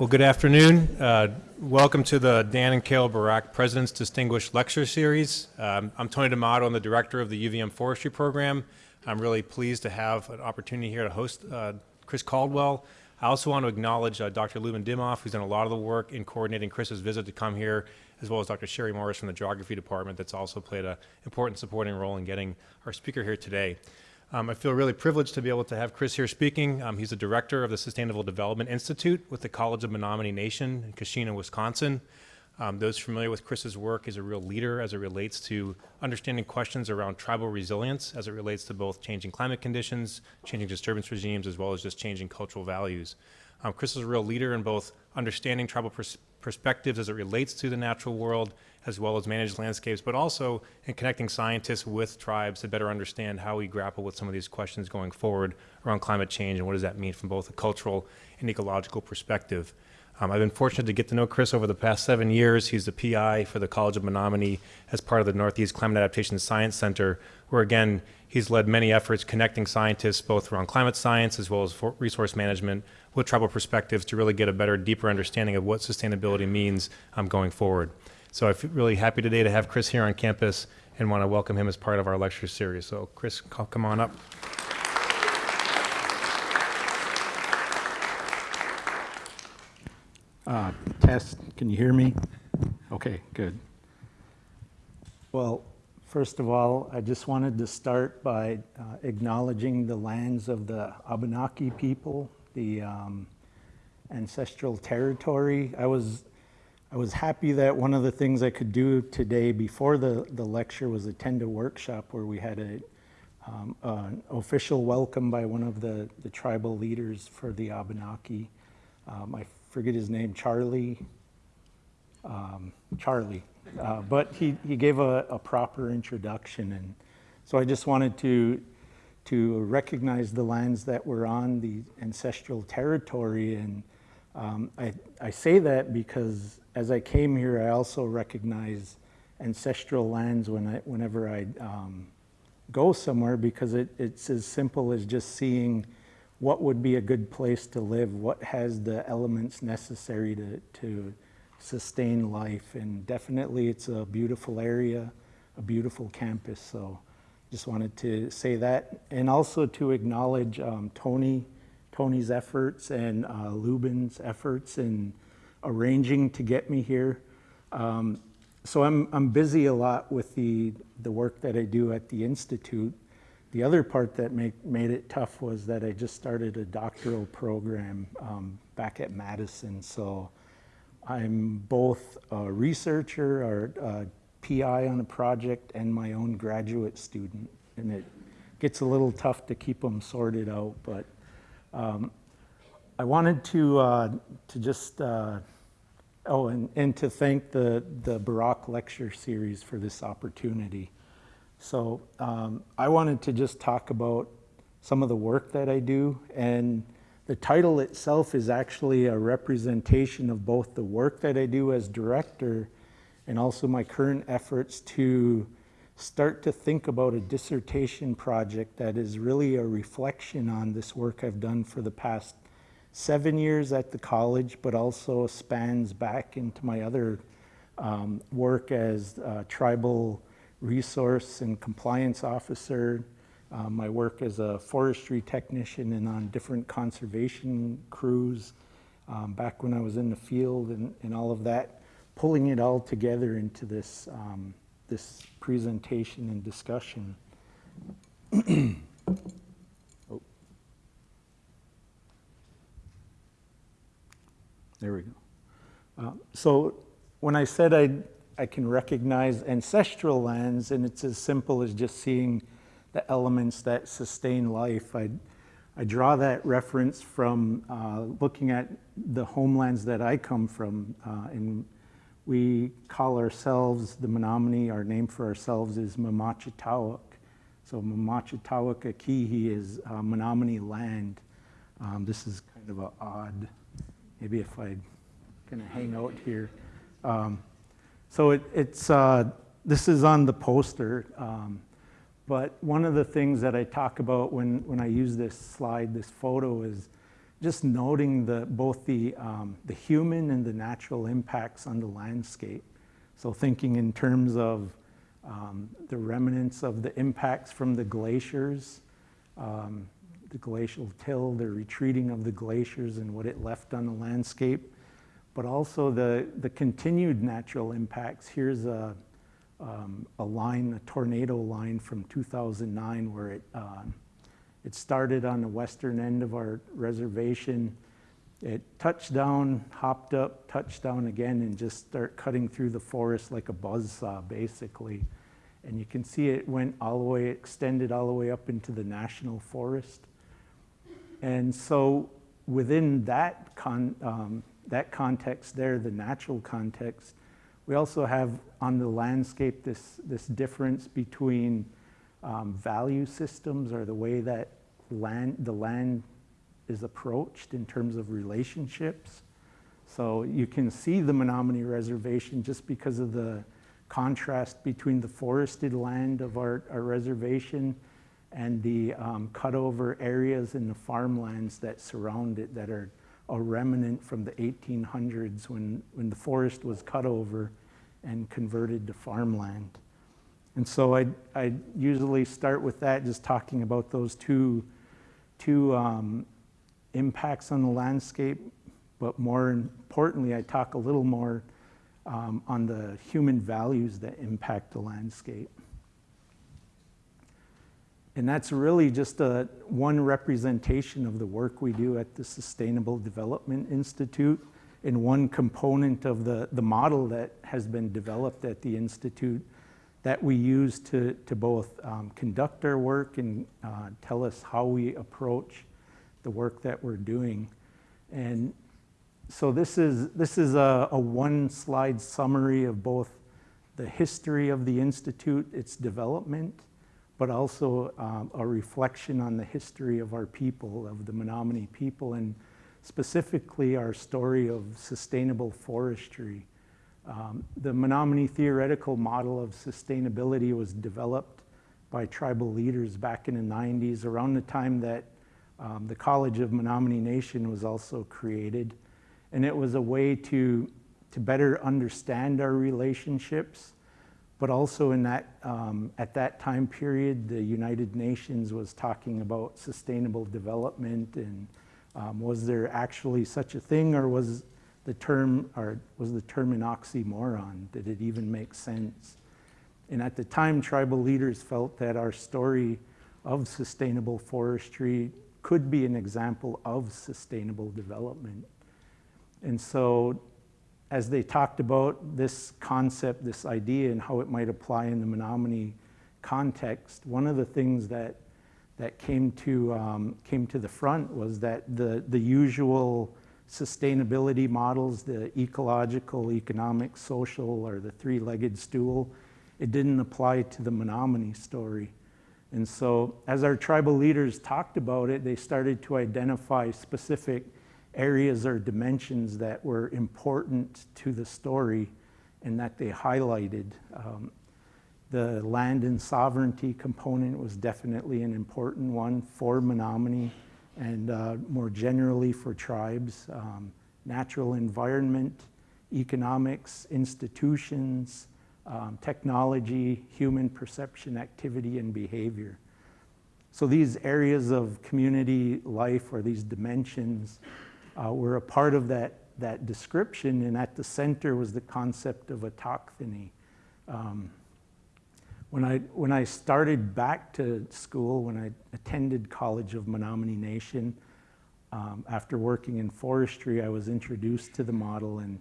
Well, good afternoon. Uh, welcome to the Dan and Carole Burack President's Distinguished Lecture Series. Um, I'm Tony D'Amato. I'm the director of the UVM Forestry Program. I'm really pleased to have an opportunity here to host uh, Chris Caldwell. I also want to acknowledge uh, Dr. Lubin Dimoff, who's done a lot of the work in coordinating Chris's visit to come here, as well as Dr. Sherry Morris from the Geography Department that's also played an important supporting role in getting our speaker here today. Um, I feel really privileged to be able to have Chris here speaking. Um, he's the director of the Sustainable Development Institute with the College of Menominee Nation in Keshena, Wisconsin. Um, those familiar with Chris's work, he's a real leader as it relates to understanding questions around tribal resilience as it relates to both changing climate conditions, changing disturbance regimes, as well as just changing cultural values. Um, Chris is a real leader in both understanding tribal pers perspectives as it relates to the natural world as well as managed landscapes, but also in connecting scientists with tribes to better understand how we grapple with some of these questions going forward around climate change and what does that mean from both a cultural and ecological perspective. Um, I've been fortunate to get to know Chris over the past seven years. He's the PI for the College of Menominee as part of the Northeast Climate Adaptation Science Center, where again, he's led many efforts connecting scientists both around climate science as well as resource management with tribal perspectives to really get a better, deeper understanding of what sustainability means um, going forward. So I'm really happy today to have Chris here on campus and want to welcome him as part of our lecture series. So Chris, come on up. Uh, test, can you hear me? Okay, good. Well, first of all, I just wanted to start by uh, acknowledging the lands of the Abenaki people, the um, ancestral territory. I was I was happy that one of the things I could do today before the, the lecture was attend a workshop where we had a, um, an official welcome by one of the, the tribal leaders for the Abenaki. Um, I forget his name, Charlie. Um, Charlie. Uh, but he, he gave a, a proper introduction. And so I just wanted to, to recognize the lands that were on the ancestral territory. And um, I, I say that because as I came here, I also recognize ancestral lands when I, whenever I um, go somewhere because it, it's as simple as just seeing what would be a good place to live, what has the elements necessary to, to sustain life. And definitely it's a beautiful area, a beautiful campus. So just wanted to say that. And also to acknowledge um, Tony, Tony's efforts and uh, Lubin's efforts in arranging to get me here. Um, so I'm, I'm busy a lot with the, the work that I do at the Institute. The other part that make, made it tough was that I just started a doctoral program um, back at Madison. So I'm both a researcher or a PI on a project and my own graduate student. And it gets a little tough to keep them sorted out, but um, I wanted to, uh, to just, uh, oh, and, and to thank the, the Burack Lecture Series for this opportunity. So um, I wanted to just talk about some of the work that I do, and the title itself is actually a representation of both the work that I do as director and also my current efforts to start to think about a dissertation project that is really a reflection on this work I've done for the past seven years at the college, but also spans back into my other um, work as tribal resource and compliance officer, uh, my work as a forestry technician and on different conservation crews um, back when I was in the field and, and, all of that, pulling it all together into this, um, this presentation and discussion. There we go. Uh, so when I said I, I can recognize ancestral lands, and it's as simple as just seeing the elements that sustain life, I, I draw that reference from uh, looking at the homelands that I come from. Uh, and we call ourselves, the Menominee, our name for ourselves is Mamachitawak. So Mamachitawak Akihi is uh, Menominee land. Um, this is kind of an odd maybe if I kind of hang out here. Um, so it, it's, uh, this is on the poster, um, but one of the things that I talk about when, when I use this slide, this photo is just noting the, both the, um, the human and the natural impacts on the landscape. So thinking in terms of um, the remnants of the impacts from the glaciers, um, the glacial till, the retreating of the glaciers and what it left on the landscape, but also the, the continued natural impacts. Here's a, um, a line, a tornado line from 2009 where it, uh, it started on the western end of our reservation. It touched down, hopped up, touched down again, and just start cutting through the forest like a buzz saw, basically. And you can see it went all the way, extended all the way up into the national forest. And so within that, con, um, that context there, the natural context, we also have on the landscape this, this difference between um, value systems or the way that land, the land is approached in terms of relationships. So you can see the Menominee Reservation just because of the contrast between the forested land of our, our reservation and the um, cutover areas in the farmlands that surround it that are a remnant from the 1800s when, when the forest was cut over and converted to farmland. And so I, I usually start with that, just talking about those two, two um, impacts on the landscape, but more importantly, I talk a little more um, on the human values that impact the landscape. And that's really just a, one representation of the work we do at the Sustainable Development Institute and one component of the, the model that has been developed at the Institute that we use to, to both um, conduct our work and uh, tell us how we approach the work that we're doing. And so this is, this is a, a one slide summary of both the history of the Institute, its development, but also um, a reflection on the history of our people, of the Menominee people, and specifically our story of sustainable forestry. Um, the Menominee theoretical model of sustainability was developed by tribal leaders back in the 90s, around the time that um, the College of Menominee Nation was also created. And it was a way to, to better understand our relationships, but also in that, um, at that time period, the United Nations was talking about sustainable development and um, was there actually such a thing or was the term, or was the term an oxymoron? Did it even make sense? And at the time, tribal leaders felt that our story of sustainable forestry could be an example of sustainable development. And so as they talked about this concept, this idea, and how it might apply in the Menominee context, one of the things that, that came, to, um, came to the front was that the, the usual sustainability models, the ecological, economic, social, or the three-legged stool, it didn't apply to the Menominee story. And so as our tribal leaders talked about it, they started to identify specific areas or dimensions that were important to the story and that they highlighted. Um, the land and sovereignty component was definitely an important one for Menominee and uh, more generally for tribes. Um, natural environment, economics, institutions, um, technology, human perception, activity, and behavior. So these areas of community life or these dimensions uh, were a part of that, that description, and at the center was the concept of autochthony. Um, when I, when I started back to school, when I attended College of Menominee Nation, um, after working in forestry, I was introduced to the model and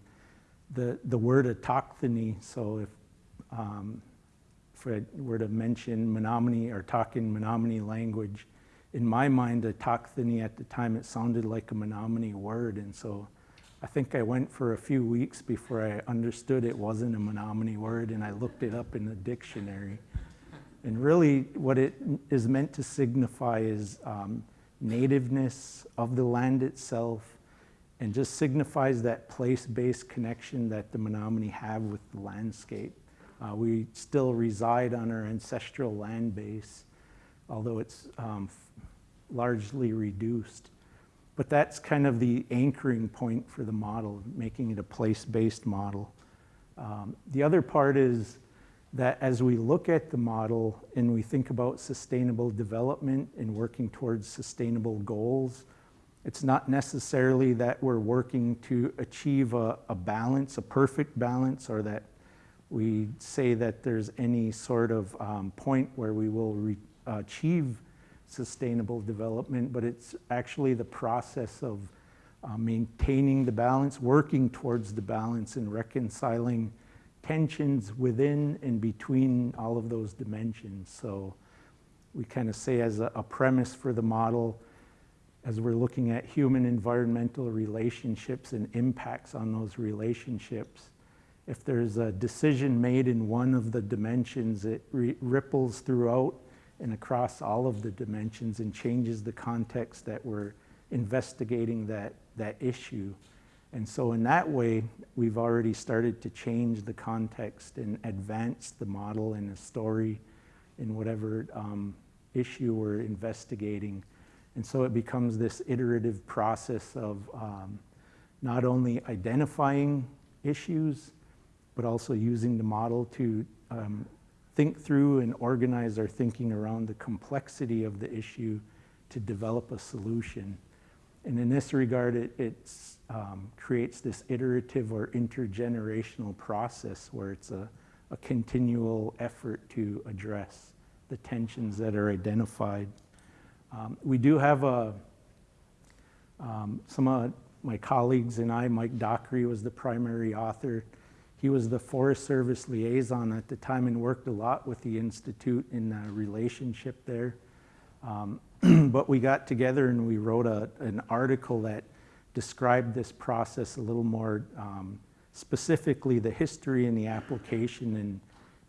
the, the word autochthony, so if, um, if I were to mention Menominee or talk in Menominee language, in my mind, autochthony at the time, it sounded like a Menominee word. And so I think I went for a few weeks before I understood it wasn't a Menominee word, and I looked it up in the dictionary. And really, what it is meant to signify is um, nativeness of the land itself, and just signifies that place-based connection that the Menominee have with the landscape. Uh, we still reside on our ancestral land base, although it's um, largely reduced. But that's kind of the anchoring point for the model, making it a place-based model. Um, the other part is that as we look at the model and we think about sustainable development and working towards sustainable goals, it's not necessarily that we're working to achieve a, a balance, a perfect balance, or that we say that there's any sort of um, point where we will achieve sustainable development, but it's actually the process of uh, maintaining the balance, working towards the balance, and reconciling tensions within and between all of those dimensions. So we kind of say as a, a premise for the model, as we're looking at human environmental relationships and impacts on those relationships, if there's a decision made in one of the dimensions, it ripples throughout and across all of the dimensions and changes the context that we're investigating that, that issue. And so, in that way, we've already started to change the context and advance the model and the story in whatever um, issue we're investigating. And so, it becomes this iterative process of um, not only identifying issues, but also using the model to um, think through and organize our thinking around the complexity of the issue to develop a solution. And in this regard, it um, creates this iterative or intergenerational process where it's a, a continual effort to address the tensions that are identified. Um, we do have a, um, some of my colleagues and I, Mike Dockry was the primary author. He was the Forest Service liaison at the time and worked a lot with the Institute in the relationship there. Um, but we got together and we wrote a, an article that described this process a little more um, specifically the history and the application in,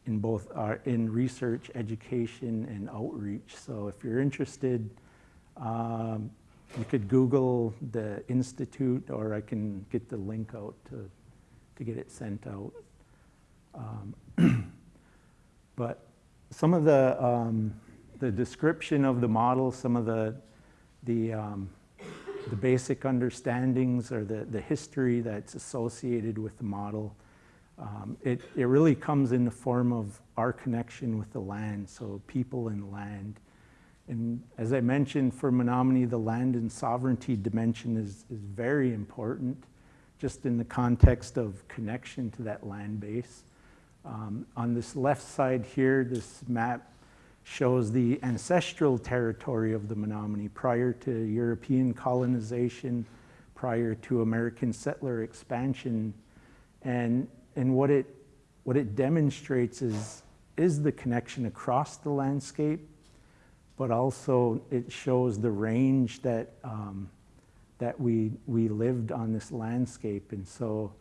in both our, in research, education, and outreach. So if you're interested, um, you could Google the Institute or I can get the link out to, to get it sent out. Um, but some of the um, the description of the model, some of the, the, um, the basic understandings or the, the history that's associated with the model. Um, it, it really comes in the form of our connection with the land, so people and land. And as I mentioned, for Menominee, the land and sovereignty dimension is, is very important, just in the context of connection to that land base. Um, on this left side here, this map shows the ancestral territory of the Menominee prior to European colonization, prior to American settler expansion. And, and what, it, what it demonstrates is, is the connection across the landscape, but also it shows the range that, um, that we, we lived on this landscape. And so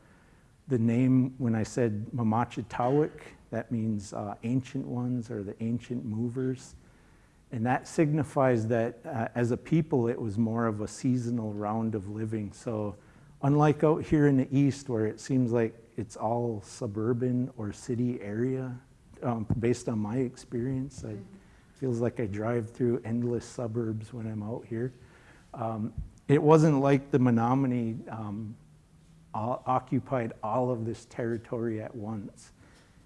the name, when I said Mamachitawik, that means uh, ancient ones or the ancient movers. And that signifies that uh, as a people, it was more of a seasonal round of living. So, unlike out here in the east, where it seems like it's all suburban or city area, um, based on my experience, it feels like I drive through endless suburbs when I'm out here. Um, it wasn't like the Menominee um, occupied all of this territory at once.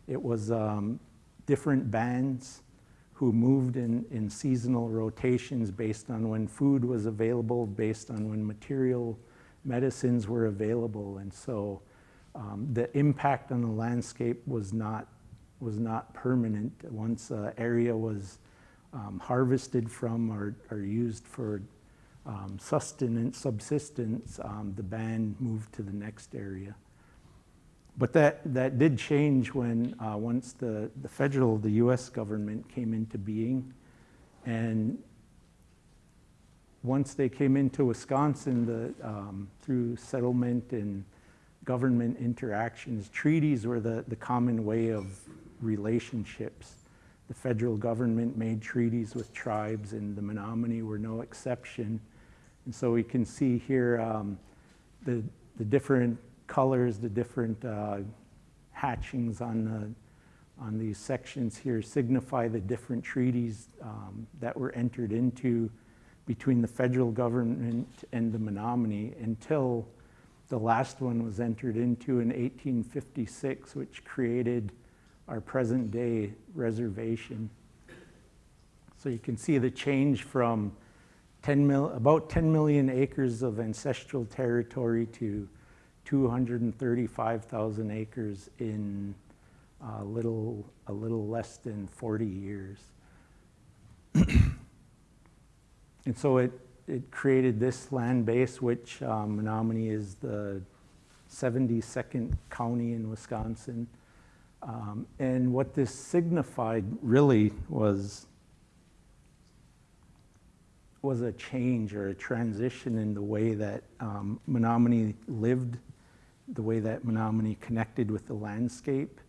It was um, different bands who moved in, in seasonal rotations based on when food was available, based on when material medicines were available. And so um, the impact on the landscape was not, was not permanent. Once an area was um, harvested from or, or used for um, sustenance, subsistence, um, the band moved to the next area. But that, that did change when uh, once the, the federal, the US government came into being. And once they came into Wisconsin, the, um, through settlement and government interactions, treaties were the, the common way of relationships. The federal government made treaties with tribes, and the Menominee were no exception. And so we can see here um, the, the different colors, the different uh, hatchings on, the, on these sections here signify the different treaties um, that were entered into between the federal government and the Menominee until the last one was entered into in 1856, which created our present-day reservation. So you can see the change from 10 mil, about 10 million acres of ancestral territory to 235,000 acres in a little, a little less than 40 years. and so it, it created this land base, which um, Menominee is the 72nd county in Wisconsin. Um, and what this signified really was was a change or a transition in the way that um, Menominee lived, the way that Menominee connected with the landscape.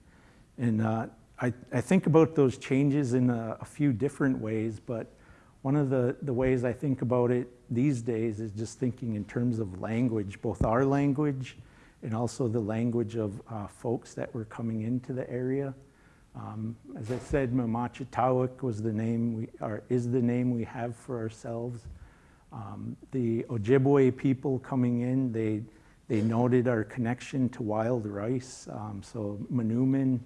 And uh, I, I, think about those changes in a, a, few different ways, but one of the, the ways I think about it these days is just thinking in terms of language, both our language and also the language of uh, folks that were coming into the area. Um, as I said, Mamachitawak was the name we, or is the name we have for ourselves. Um, the Ojibwe people coming in, they, they noted our connection to wild rice. Um, so Manoomin,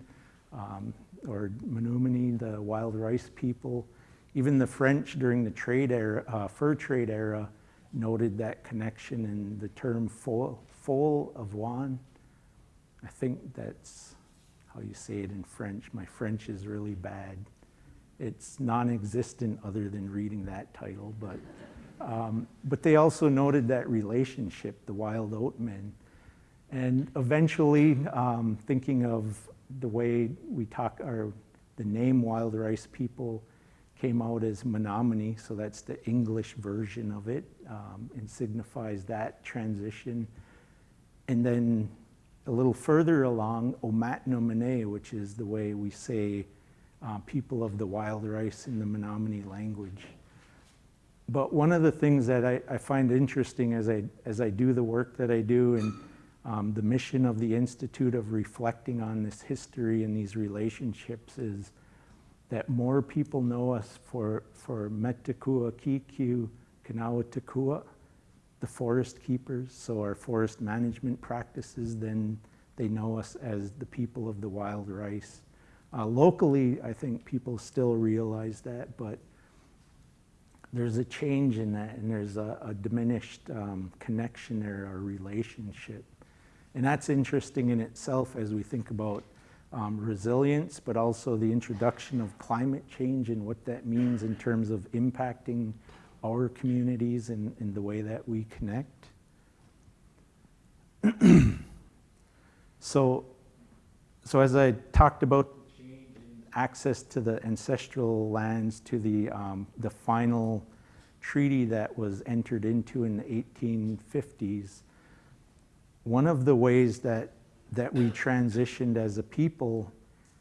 um, or Menominee, the wild rice people. Even the French during the trade era, uh, fur trade era noted that connection in the term folles avoines. I think that's how you say it in French. My French is really bad. It's non-existent other than reading that title, but, um, but they also noted that relationship, the wild oatmen. And eventually, um, thinking of the way we talk, or the name wild rice people came out as Menominee, so that's the English version of it, um, and signifies that transition. And then a little further along, Omatnomene, which is the way we say uh, people of the wild rice in the Menominee language. But one of the things that I, I, find interesting as I, as I do the work that I do and um, the mission of the Institute of reflecting on this history and these relationships is that more people know us for, for Metakua Kiku Kanawatakua, the forest keepers, so our forest management practices, then they know us as the people of the wild rice. Uh, locally, I think people still realize that, but there's a change in that and there's a, a diminished um, connection there or relationship. And that's interesting in itself as we think about um, resilience, but also the introduction of climate change and what that means in terms of impacting our communities and, the way that we connect. so, so as I talked about access to the ancestral lands, to the, um, the final treaty that was entered into in the 1850s, one of the ways that, that we transitioned as a people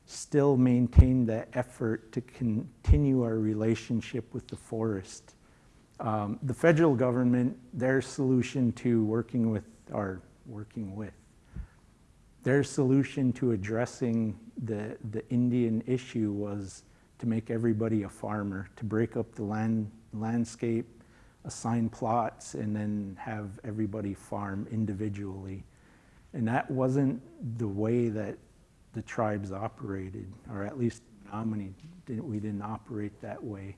still maintained that effort to continue our relationship with the forest. Um, the federal government, their solution to working with, or working with, their solution to addressing the, the Indian issue was to make everybody a farmer, to break up the land, landscape, assign plots, and then have everybody farm individually. And that wasn't the way that the tribes operated, or at least Menominee, didn't, we didn't operate that way.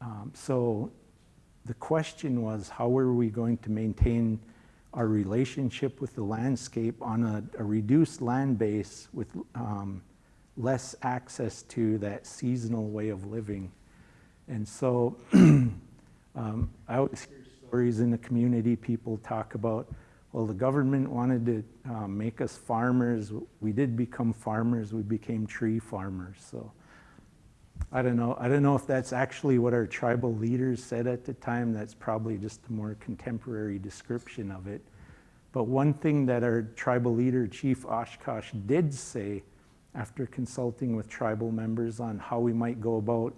Um, so the question was, how were we going to maintain our relationship with the landscape on a, a reduced land base with um, less access to that seasonal way of living? And so um, I always hear stories in the community, people talk about, well, the government wanted to um, make us farmers. We did become farmers. We became tree farmers. So I don't know. I don't know if that's actually what our tribal leaders said at the time. That's probably just a more contemporary description of it. But one thing that our tribal leader, Chief Oshkosh, did say after consulting with tribal members on how we might go about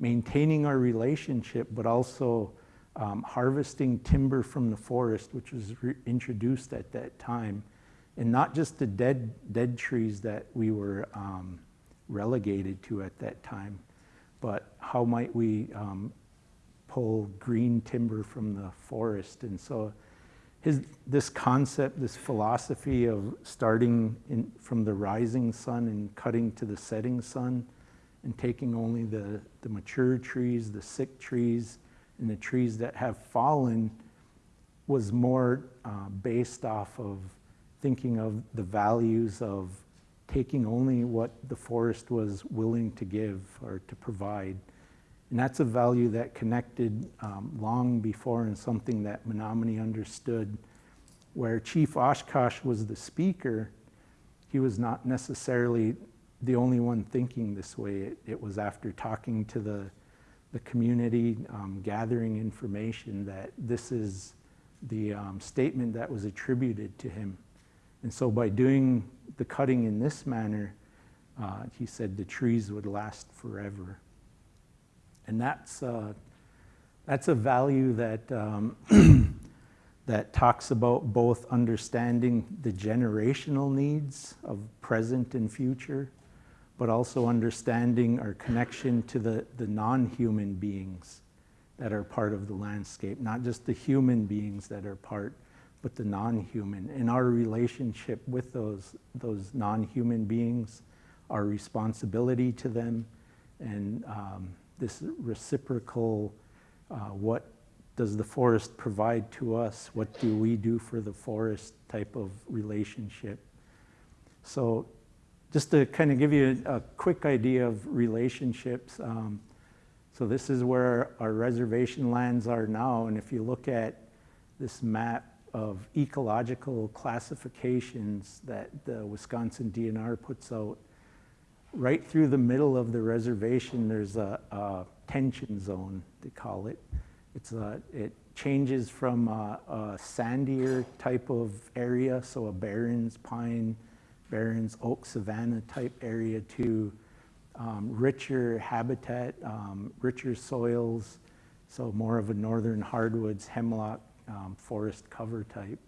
maintaining our relationship, but also um, harvesting timber from the forest, which was introduced at that time, and not just the dead, dead trees that we were um, relegated to at that time, but how might we um, pull green timber from the forest. And so his, this concept, this philosophy of starting in, from the rising sun and cutting to the setting sun and taking only the, the mature trees, the sick trees, and the trees that have fallen was more uh, based off of thinking of the values of taking only what the forest was willing to give or to provide. And that's a value that connected um, long before and something that Menominee understood. Where Chief Oshkosh was the speaker, he was not necessarily the only one thinking this way. It, it was after talking to the, the community, um, gathering information, that this is the um, statement that was attributed to him. And so by doing the cutting in this manner, uh, he said the trees would last forever. And that's, uh, that's a value that, um, that talks about both understanding the generational needs of present and future, but also understanding our connection to the, the non-human beings that are part of the landscape, not just the human beings that are part, but the non-human. And our relationship with those, those non-human beings, our responsibility to them, and um, this reciprocal, uh, what does the forest provide to us? What do we do for the forest type of relationship? So just to kind of give you a, a quick idea of relationships, um, so this is where our reservation lands are now. And if you look at this map of ecological classifications that the Wisconsin DNR puts out, right through the middle of the reservation, there's a, a tension zone, they call it. It's a, it changes from a, a, sandier type of area, so a barrens, pine, barrens, oak, savanna type area to um, richer habitat, um, richer soils, so more of a northern hardwoods, hemlock, um, forest cover type.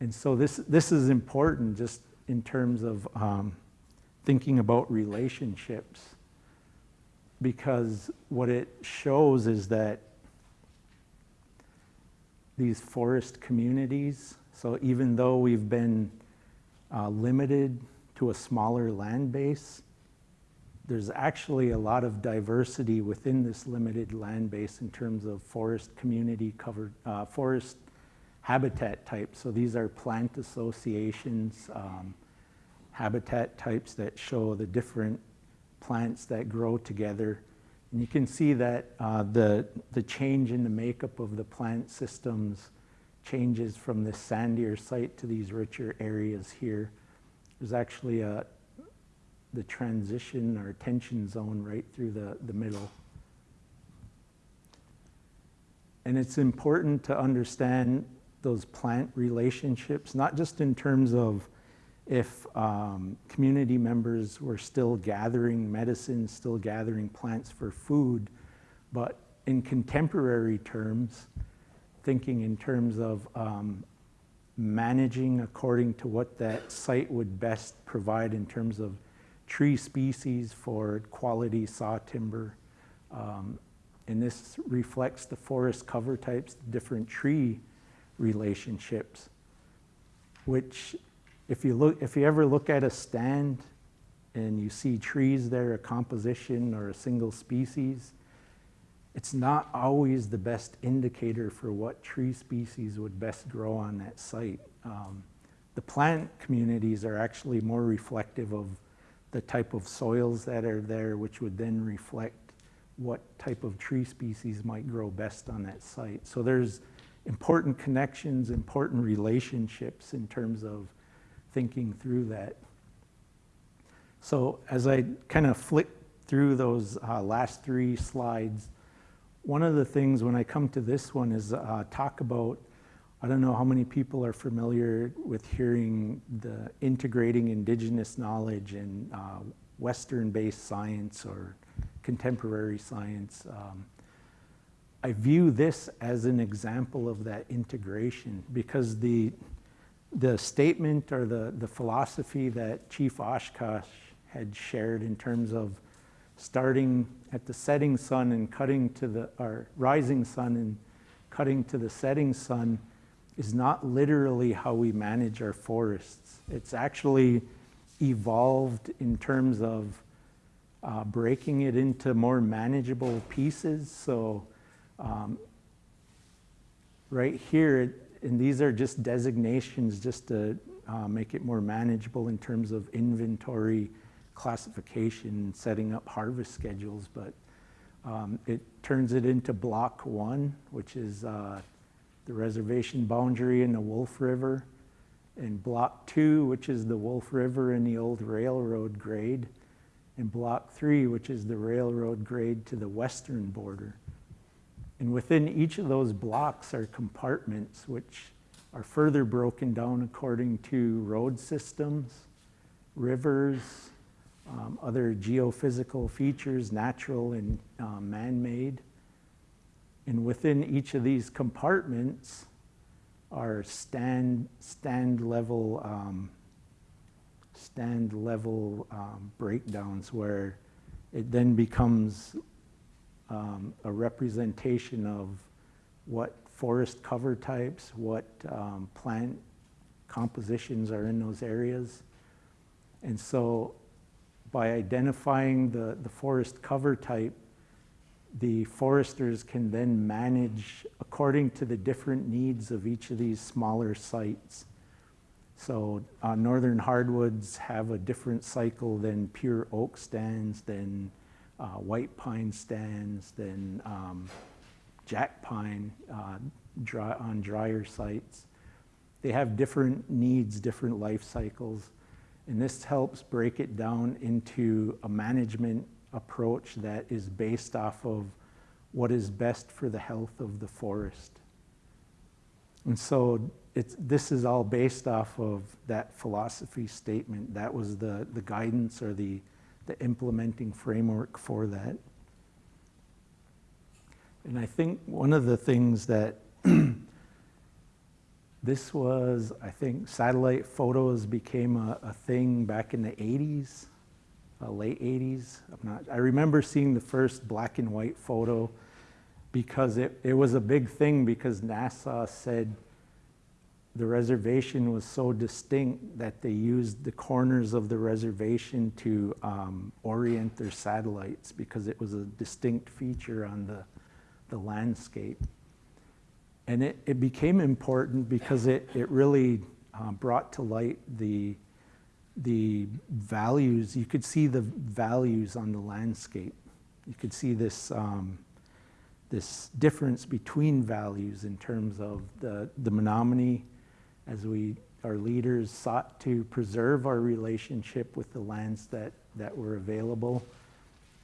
And so this, this is important just in terms of um, thinking about relationships because what it shows is that these forest communities, so even though we've been uh, limited to a smaller land base, there's actually a lot of diversity within this limited land base in terms of forest community covered, uh, forest habitat types. So these are plant associations, um, habitat types that show the different plants that grow together. And you can see that uh, the, the change in the makeup of the plant systems changes from this sandier site to these richer areas here. There's actually a, the transition or tension zone right through the, the middle. And it's important to understand those plant relationships, not just in terms of if um, community members were still gathering medicine, still gathering plants for food, but in contemporary terms, thinking in terms of um, managing according to what that site would best provide in terms of tree species for quality saw timber. Um, and this reflects the forest cover types, different tree relationships, which if you look, if you ever look at a stand and you see trees there, a composition or a single species, it's not always the best indicator for what tree species would best grow on that site. Um, the plant communities are actually more reflective of the type of soils that are there, which would then reflect what type of tree species might grow best on that site. So there's important connections, important relationships in terms of thinking through that. So as I kind of flick through those uh, last three slides, one of the things when I come to this one is uh, talk about I don't know how many people are familiar with hearing the integrating indigenous knowledge and uh, Western-based science or contemporary science. Um, I view this as an example of that integration because the, the statement or the, the philosophy that Chief Oshkosh had shared in terms of starting at the setting sun and cutting to the, or rising sun and cutting to the setting sun is not literally how we manage our forests. It's actually evolved in terms of uh, breaking it into more manageable pieces. So um, right here, and these are just designations just to uh, make it more manageable in terms of inventory classification, setting up harvest schedules, but um, it turns it into block one, which is uh, the reservation boundary in the Wolf River, and block two, which is the Wolf River and the old railroad grade, and block three, which is the railroad grade to the western border. And within each of those blocks are compartments which are further broken down according to road systems, rivers, um, other geophysical features, natural and uh, man-made. And within each of these compartments are stand, stand level, um, stand level um, breakdowns where it then becomes um, a representation of what forest cover types, what um, plant compositions are in those areas. And so by identifying the, the forest cover type, the foresters can then manage according to the different needs of each of these smaller sites. So uh, northern hardwoods have a different cycle than pure oak stands, than uh, white pine stands, than um, jack pine uh, dry, on drier sites. They have different needs, different life cycles. And this helps break it down into a management approach that is based off of what is best for the health of the forest. And so it's, this is all based off of that philosophy statement. That was the, the guidance or the, the implementing framework for that. And I think one of the things that this was, I think, satellite photos became a, a thing back in the 80s uh, late 80s. I'm not, I remember seeing the first black and white photo because it, it was a big thing because NASA said the reservation was so distinct that they used the corners of the reservation to um, orient their satellites because it was a distinct feature on the, the landscape. And it, it became important because it, it really uh, brought to light the the values, you could see the values on the landscape. You could see this, um, this difference between values in terms of the, the Menominee as we, our leaders sought to preserve our relationship with the lands that, that were available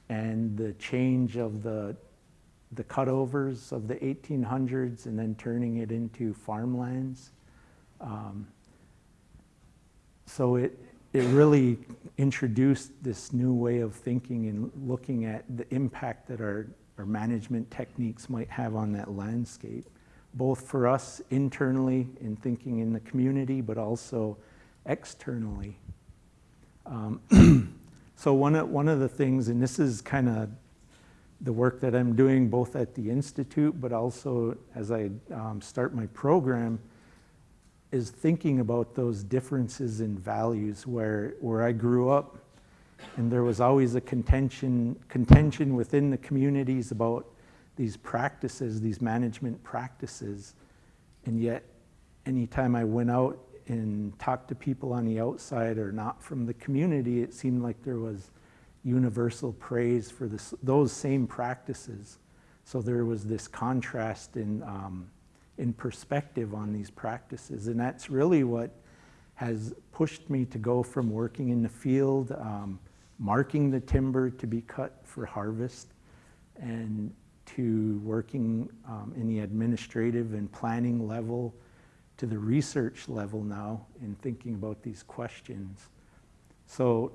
and the change of the, the cutovers of the 1800s and then turning it into farmlands. Um, so it, it really introduced this new way of thinking and looking at the impact that our, our management techniques might have on that landscape, both for us internally in thinking in the community, but also externally. Um, so one of, one of the things, and this is kind of the work that I'm doing both at the Institute, but also as I um, start my program, is thinking about those differences in values where, where I grew up and there was always a contention, contention within the communities about these practices, these management practices. And yet, anytime I went out and talked to people on the outside or not from the community, it seemed like there was universal praise for this, those same practices. So there was this contrast in um, in perspective on these practices. And that's really what has pushed me to go from working in the field, um, marking the timber to be cut for harvest, and to working um, in the administrative and planning level to the research level now in thinking about these questions. So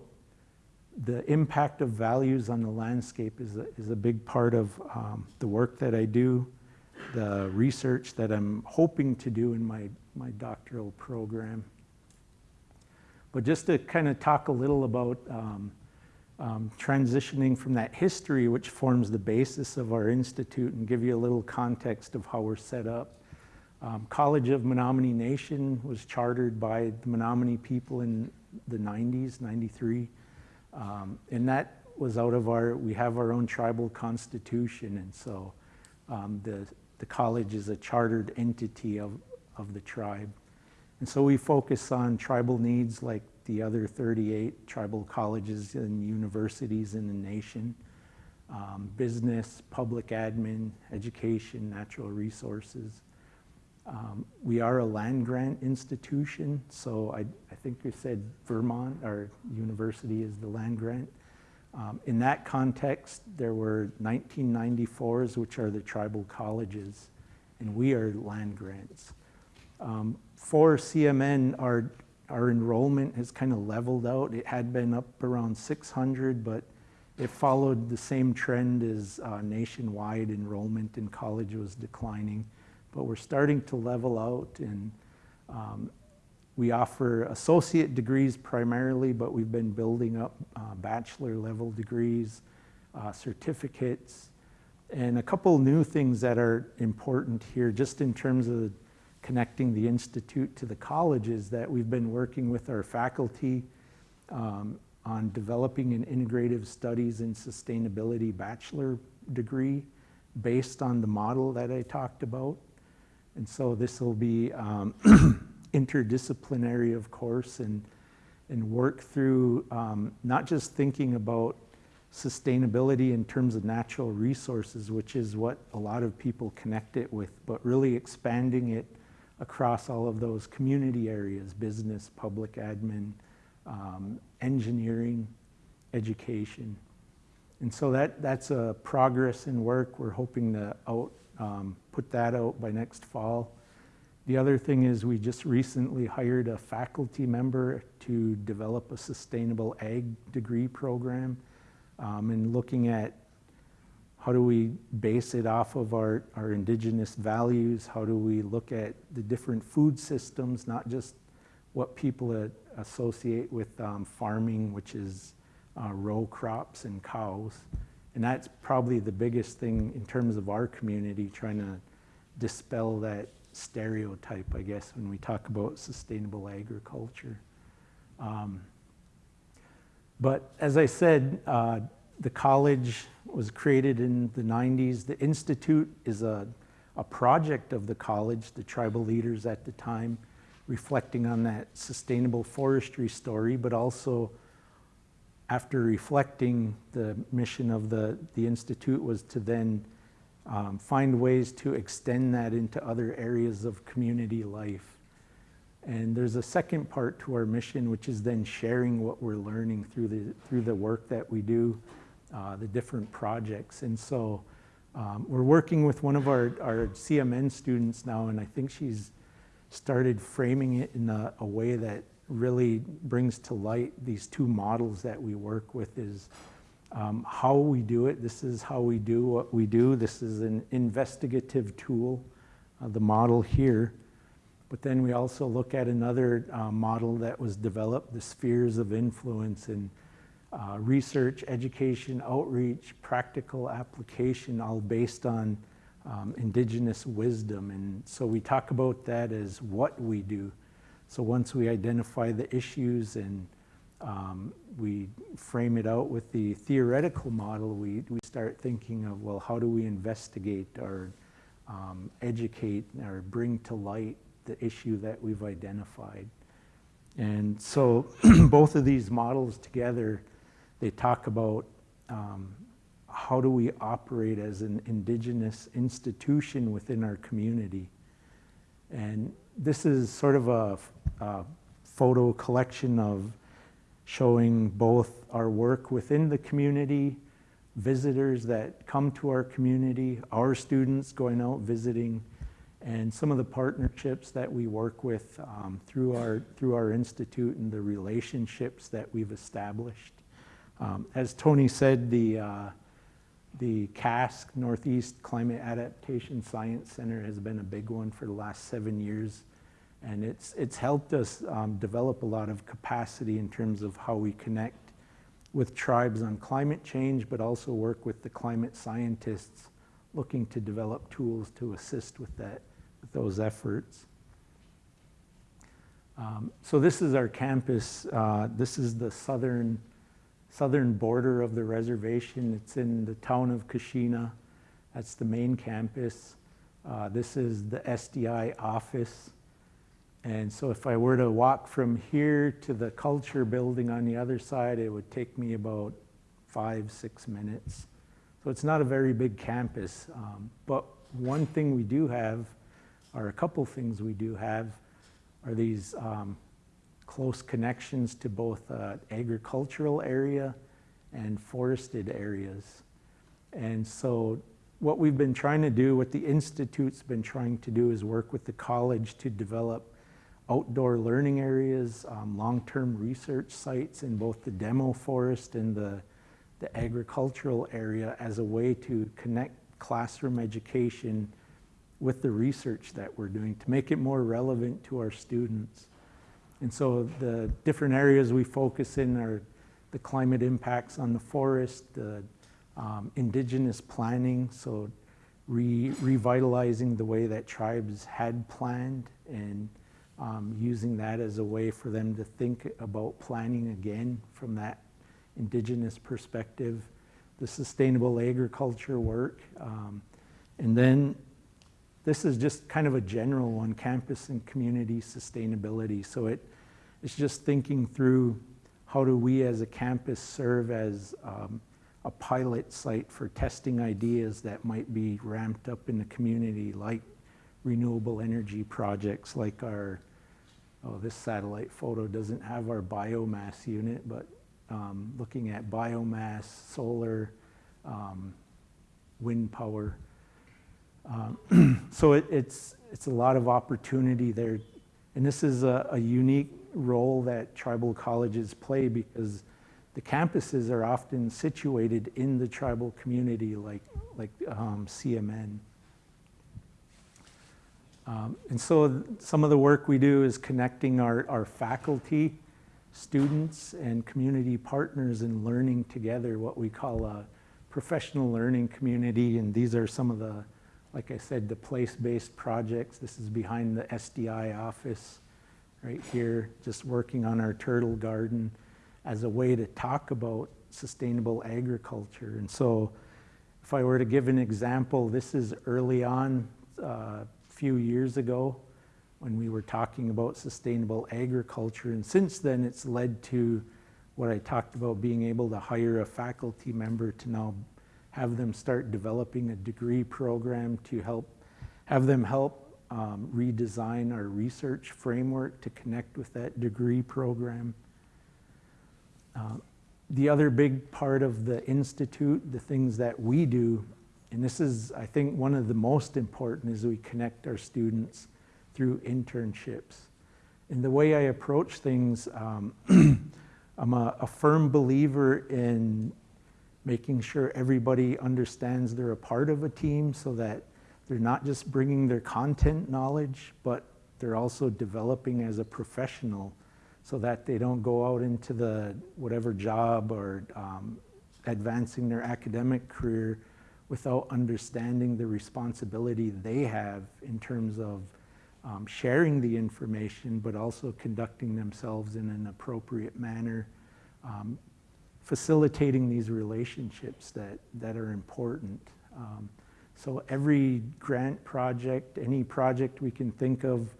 the impact of values on the landscape is a, is a big part of um, the work that I do the research that I'm hoping to do in my, my doctoral program. But just to kind of talk a little about um, um, transitioning from that history, which forms the basis of our institute, and give you a little context of how we're set up. Um, College of Menominee Nation was chartered by the Menominee people in the 90s, 93. Um, and that was out of our, we have our own tribal constitution, and so um, the, the college is a chartered entity of, of the tribe. And so we focus on tribal needs like the other 38 tribal colleges and universities in the nation, um, business, public admin, education, natural resources. Um, we are a land grant institution, so I, I think you said Vermont, our university is the land grant. Um, in that context, there were 1994s, which are the tribal colleges, and we are land grants. Um, for CMN, our, our enrollment has kind of leveled out. It had been up around 600, but it followed the same trend as uh, nationwide enrollment in college was declining but we're starting to level out and um, we offer associate degrees primarily, but we've been building up uh, bachelor level degrees, uh, certificates, and a couple new things that are important here just in terms of connecting the Institute to the colleges that we've been working with our faculty um, on developing an integrative studies and sustainability bachelor degree based on the model that I talked about. And so this will be um, interdisciplinary, of course, and, and work through um, not just thinking about sustainability in terms of natural resources, which is what a lot of people connect it with, but really expanding it across all of those community areas, business, public admin, um, engineering, education. And so that, that's a progress in work. We're hoping to out um, put that out by next fall. The other thing is we just recently hired a faculty member to develop a sustainable ag degree program um, and looking at how do we base it off of our, our indigenous values? How do we look at the different food systems, not just what people associate with um, farming, which is uh, row crops and cows, and that's probably the biggest thing in terms of our community, trying to dispel that stereotype, I guess, when we talk about sustainable agriculture. Um, but as I said, uh, the college was created in the 90s. The Institute is a, a project of the college, the tribal leaders at the time, reflecting on that sustainable forestry story, but also after reflecting, the mission of the, the Institute was to then um, find ways to extend that into other areas of community life. And there's a second part to our mission, which is then sharing what we're learning through the, through the work that we do, uh, the different projects. And so um, we're working with one of our, our CMN students now, and I think she's started framing it in a, a way that really brings to light these two models that we work with is um, how we do it. This is how we do what we do. This is an investigative tool, uh, the model here. But then we also look at another uh, model that was developed, the spheres of influence in uh, research, education, outreach, practical application, all based on um, indigenous wisdom. And so we talk about that as what we do. So once we identify the issues and um, we frame it out with the theoretical model, we, we start thinking of, well, how do we investigate or um, educate or bring to light the issue that we've identified. And so both of these models together, they talk about um, how do we operate as an indigenous institution within our community. And this is sort of a, a photo collection of showing both our work within the community, visitors that come to our community, our students going out visiting, and some of the partnerships that we work with um, through, our, through our institute and the relationships that we've established. Um, as Tony said, the, uh, the CASC, Northeast Climate Adaptation Science Center, has been a big one for the last seven years. And it's, it's helped us um, develop a lot of capacity in terms of how we connect with tribes on climate change, but also work with the climate scientists looking to develop tools to assist with that, with those efforts. Um, so this is our campus. Uh, this is the southern, southern border of the reservation. It's in the town of Keshena. That's the main campus. Uh, this is the SDI office. And so if I were to walk from here to the culture building on the other side, it would take me about five, six minutes. So it's not a very big campus. Um, but one thing we do have, or a couple things we do have, are these um, close connections to both uh, agricultural area and forested areas. And so what we've been trying to do, what the Institute's been trying to do is work with the college to develop outdoor learning areas, um, long-term research sites in both the demo forest and the, the agricultural area as a way to connect classroom education with the research that we're doing to make it more relevant to our students. And so the different areas we focus in are the climate impacts on the forest, the um, indigenous planning, so re revitalizing the way that tribes had planned and um, using that as a way for them to think about planning again from that indigenous perspective, the sustainable agriculture work, um, and then this is just kind of a general one, campus and community sustainability. So it, it's just thinking through how do we as a campus serve as um, a pilot site for testing ideas that might be ramped up in the community like renewable energy projects like our, oh, this satellite photo doesn't have our biomass unit, but um, looking at biomass, solar, um, wind power. Um, so it, it's, it's a lot of opportunity there. And this is a, a unique role that tribal colleges play because the campuses are often situated in the tribal community like, like um, CMN. Um, and so some of the work we do is connecting our, our faculty, students, and community partners in learning together what we call a professional learning community. And these are some of the, like I said, the place-based projects. This is behind the SDI office right here, just working on our turtle garden as a way to talk about sustainable agriculture. And so if I were to give an example, this is early on uh, few years ago when we were talking about sustainable agriculture. And since then, it's led to what I talked about being able to hire a faculty member to now have them start developing a degree program to help have them help um, redesign our research framework to connect with that degree program. Uh, the other big part of the Institute, the things that we do and this is, I think, one of the most important is we connect our students through internships. And the way I approach things, um, I'm a, a, firm believer in making sure everybody understands they're a part of a team so that they're not just bringing their content knowledge, but they're also developing as a professional so that they don't go out into the whatever job or um, advancing their academic career without understanding the responsibility they have in terms of um, sharing the information, but also conducting themselves in an appropriate manner, um, facilitating these relationships that, that are important. Um, so every grant project, any project we can think of,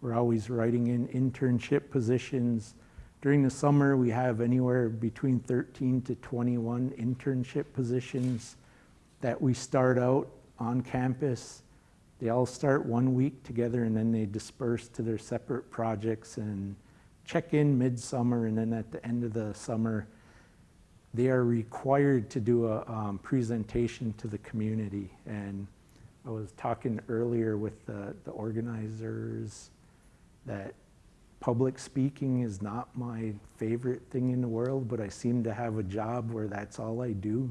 we're always writing in internship positions. During the summer, we have anywhere between 13 to 21 internship positions that we start out on campus. They all start one week together and then they disperse to their separate projects and check in midsummer and then at the end of the summer they are required to do a um, presentation to the community. And I was talking earlier with the, the organizers that public speaking is not my favorite thing in the world, but I seem to have a job where that's all I do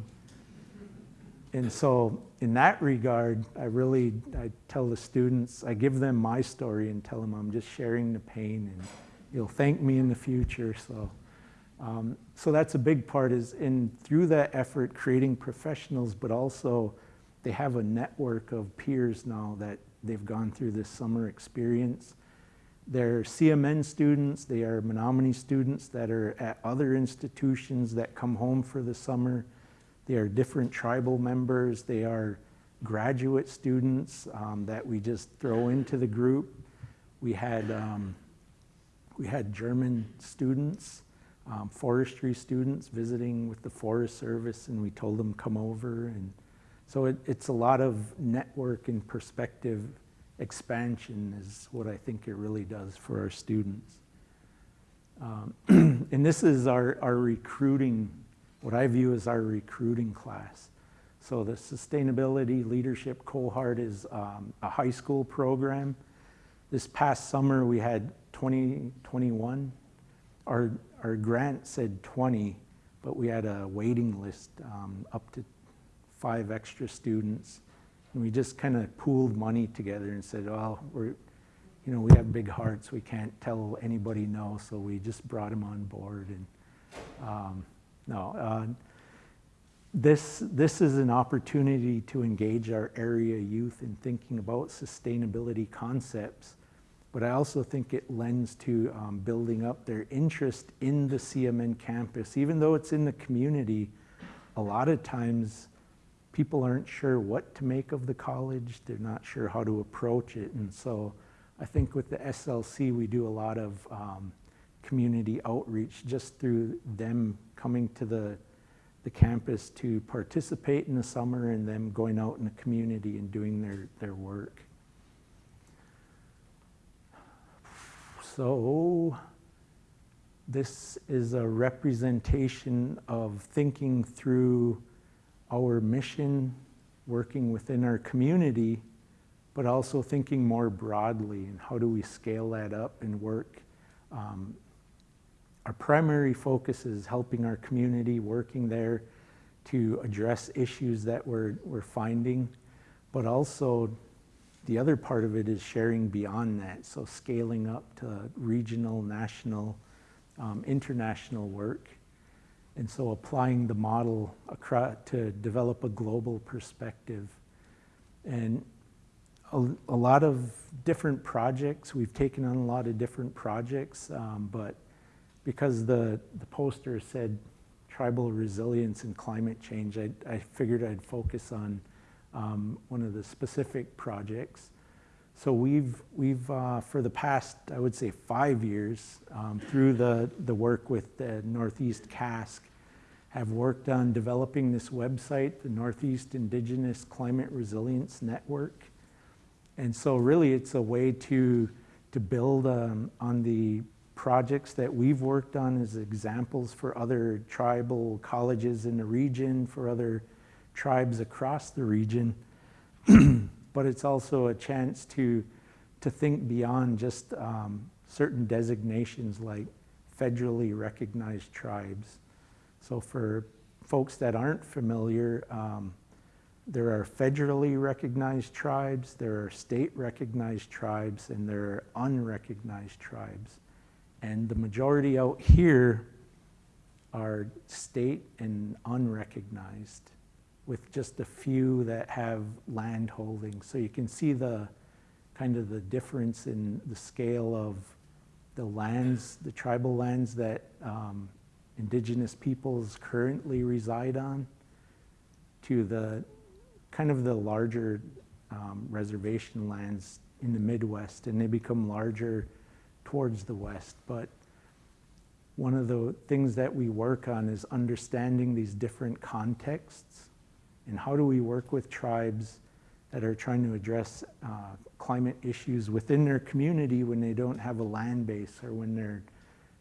and so in that regard, I really, I tell the students, I give them my story and tell them I'm just sharing the pain and you'll thank me in the future. So Um, so that's a big part is in through that effort creating professionals, but also they have a network of peers now that they've gone through this summer experience. They're CMN students, they are Menominee students that are at other institutions that come home for the summer. They are different tribal members, they are graduate students um, that we just throw into the group. We had, um, we had German students, um, forestry students visiting with the Forest Service and we told them come over and so it, it's a lot of network and perspective expansion is what I think it really does for our students. Um, and this is our, our recruiting, what I view as our recruiting class. So the Sustainability Leadership Cohort is um, a high school program. This past summer we had 20, 21. Our, our grant said 20, but we had a waiting list um, up to five extra students. And we just kind of pooled money together and said, well, we're, you know, we have big hearts. We can't tell anybody no. So we just brought them on board. And um, no, uh, this, this is an opportunity to engage our area youth in thinking about sustainability concepts. But I also think it lends to um, building up their interest in the CMN campus. Even though it's in the community, a lot of times people aren't sure what to make of the college. They're not sure how to approach it. And so I think with the SLC, we do a lot of um, community outreach just through them coming to the, the campus to participate in the summer and them going out in the community and doing their, their work. So this is a representation of thinking through our mission, working within our community, but also thinking more broadly and how do we scale that up and work. Um, our primary focus is helping our community, working there to address issues that we're, we're finding, but also the other part of it is sharing beyond that, so scaling up to regional, national, um, international work. And so applying the model across to develop a global perspective. And a, a, lot of different projects, we've taken on a lot of different projects, um, but because the, the poster said tribal resilience and climate change, I, I figured I'd focus on um, one of the specific projects. So we've, we've uh, for the past, I would say five years, um, through the, the work with the Northeast CASC, have worked on developing this website, the Northeast Indigenous Climate Resilience Network. And so really it's a way to, to build um, on the projects that we've worked on as examples for other tribal colleges in the region, for other tribes across the region. but it's also a chance to, to think beyond just um, certain designations like federally recognized tribes. So for folks that aren't familiar, um, there are federally recognized tribes, there are state recognized tribes, and there are unrecognized tribes. And the majority out here are state and unrecognized with just a few that have land holdings. So you can see the kind of the difference in the scale of the lands, the tribal lands that um, indigenous peoples currently reside on to the kind of the larger um, reservation lands in the Midwest and they become larger towards the West. But one of the things that we work on is understanding these different contexts and how do we work with tribes that are trying to address uh, climate issues within their community when they don't have a land base or when they're,